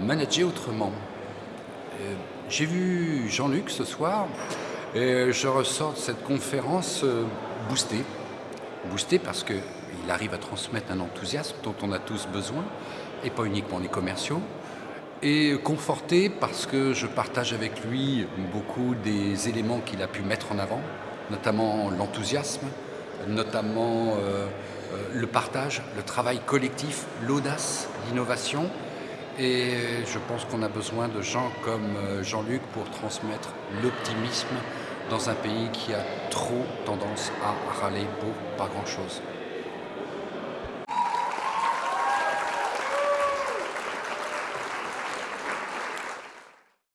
manager autrement. Euh, j'ai vu Jean-Luc ce soir et je ressors de cette conférence euh, boosté. Boosté parce qu'il arrive à transmettre un enthousiasme dont on a tous besoin, et pas uniquement les commerciaux. Et conforté parce que je partage avec lui beaucoup des éléments qu'il a pu mettre en avant, notamment l'enthousiasme, notamment euh, le partage, le travail collectif, l'audace, l'innovation. Et je pense qu'on a besoin de gens comme euh, Jean-Luc pour transmettre l'optimisme dans un pays qui a trop tendance à râler pour pas grand-chose.